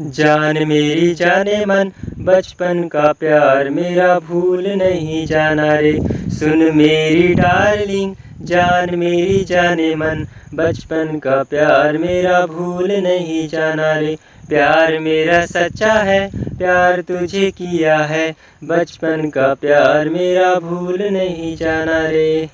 जान मेरी, जाने मन। बचपन का प्यार मेरा भूल नहीं जाना रे। सुन मेरी डार्लिंग, जान मेरी, जाने मन। बचपन का प्यार मेरा भूल नहीं जाना रे। प्यार मेरा सच्चा है, प्यार तुझे किया है। बचपन का प्यार मेरा भूल नहीं जाना रे।